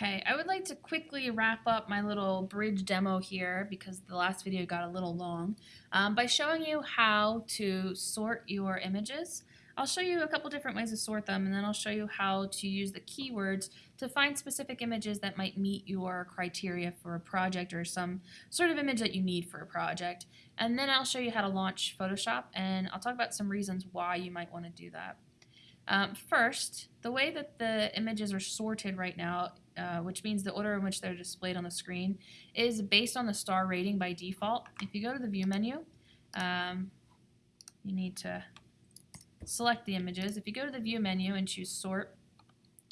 Okay, I would like to quickly wrap up my little bridge demo here because the last video got a little long um, by showing you how to sort your images. I'll show you a couple different ways to sort them and then I'll show you how to use the keywords to find specific images that might meet your criteria for a project or some sort of image that you need for a project. And then I'll show you how to launch Photoshop and I'll talk about some reasons why you might want to do that. Um, first, the way that the images are sorted right now, uh, which means the order in which they're displayed on the screen, is based on the star rating by default. If you go to the View menu, um, you need to select the images. If you go to the View menu and choose Sort,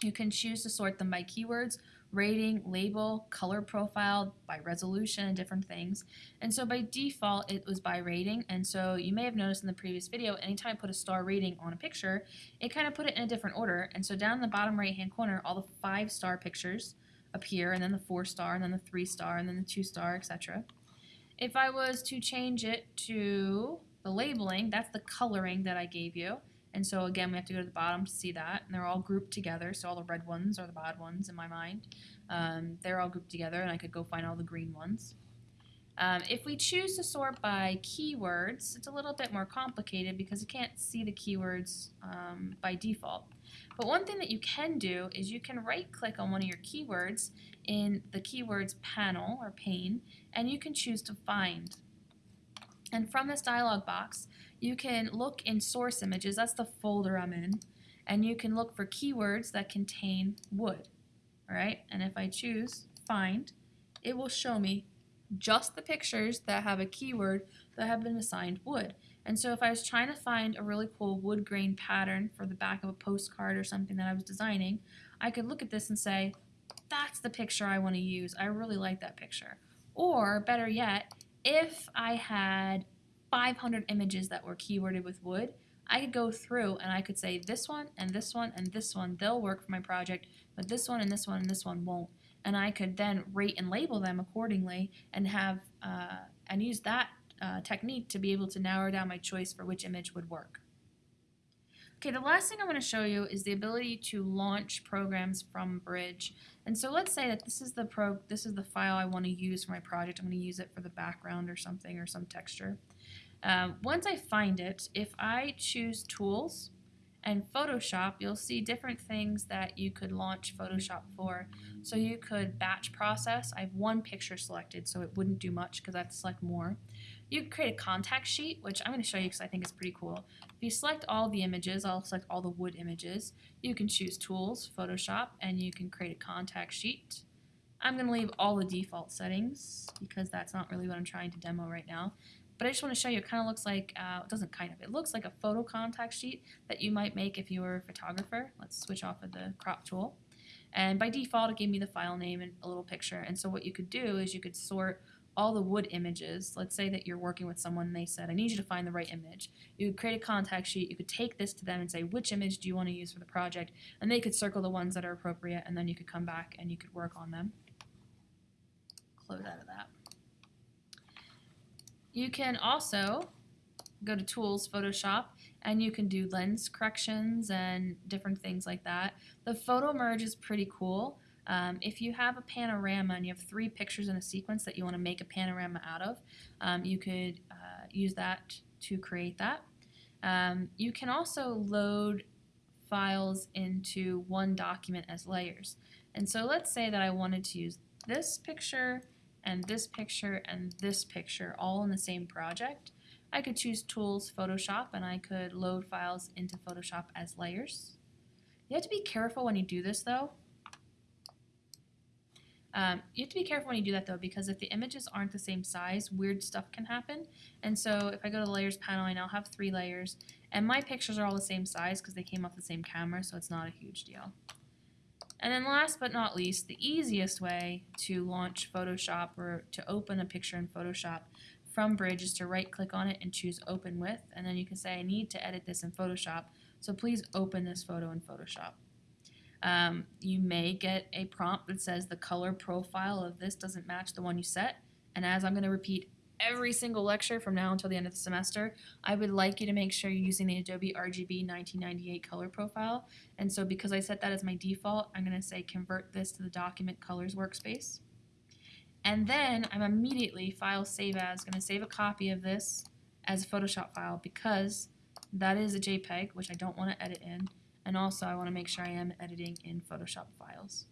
you can choose to sort them by keywords, rating, label, color profile, by resolution, and different things. And so by default, it was by rating. And so you may have noticed in the previous video, anytime I put a star rating on a picture, it kind of put it in a different order. And so down in the bottom right-hand corner, all the five star pictures appear, and then the four star, and then the three star, and then the two star, etc. If I was to change it to the labeling, that's the coloring that I gave you. And so again, we have to go to the bottom to see that. And they're all grouped together. So all the red ones are the bad ones in my mind. Um, they're all grouped together and I could go find all the green ones. Um, if we choose to sort by keywords, it's a little bit more complicated because you can't see the keywords um, by default. But one thing that you can do is you can right click on one of your keywords in the keywords panel or pane and you can choose to find. And from this dialog box, you can look in source images, that's the folder I'm in, and you can look for keywords that contain wood. Alright, and if I choose find, it will show me just the pictures that have a keyword that have been assigned wood. And so if I was trying to find a really cool wood grain pattern for the back of a postcard or something that I was designing, I could look at this and say, that's the picture I want to use. I really like that picture. Or better yet, if I had 500 images that were keyworded with wood, I could go through and I could say this one and this one and this one, they'll work for my project, but this one and this one and this one won't. And I could then rate and label them accordingly and have uh, and use that uh, technique to be able to narrow down my choice for which image would work. Okay, the last thing I want to show you is the ability to launch programs from Bridge. And so let's say that this is the pro this is the file I want to use for my project. I'm going to use it for the background or something or some texture. Um, once I find it, if I choose Tools and Photoshop, you'll see different things that you could launch Photoshop for. So you could batch process. I have one picture selected, so it wouldn't do much because I have to select more. You could create a contact sheet, which I'm going to show you because I think it's pretty cool. If you select all the images, I'll select all the wood images. You can choose Tools, Photoshop, and you can create a contact sheet. I'm going to leave all the default settings because that's not really what I'm trying to demo right now. But I just want to show you, it kind of looks like, uh, it doesn't kind of, it looks like a photo contact sheet that you might make if you were a photographer. Let's switch off of the crop tool. And by default, it gave me the file name and a little picture. And so what you could do is you could sort all the wood images. Let's say that you're working with someone and they said, I need you to find the right image. You could create a contact sheet. You could take this to them and say, which image do you want to use for the project? And they could circle the ones that are appropriate and then you could come back and you could work on them. Close out of that. You can also go to Tools, Photoshop, and you can do lens corrections and different things like that. The photo merge is pretty cool. Um, if you have a panorama and you have three pictures in a sequence that you want to make a panorama out of, um, you could uh, use that to create that. Um, you can also load files into one document as layers. And so let's say that I wanted to use this picture and this picture and this picture all in the same project, I could choose Tools, Photoshop, and I could load files into Photoshop as layers. You have to be careful when you do this though. Um, you have to be careful when you do that though because if the images aren't the same size, weird stuff can happen. And so if I go to the layers panel, I now have three layers and my pictures are all the same size because they came off the same camera, so it's not a huge deal. And then last but not least, the easiest way to launch Photoshop or to open a picture in Photoshop from Bridge is to right click on it and choose open with and then you can say I need to edit this in Photoshop so please open this photo in Photoshop. Um, you may get a prompt that says the color profile of this doesn't match the one you set and as I'm going to repeat every single lecture from now until the end of the semester, I would like you to make sure you're using the Adobe RGB 1998 color profile. And so because I set that as my default, I'm going to say convert this to the document colors workspace. And then I'm immediately file save as going to save a copy of this as a Photoshop file because that is a JPEG, which I don't want to edit in. And also I want to make sure I am editing in Photoshop files.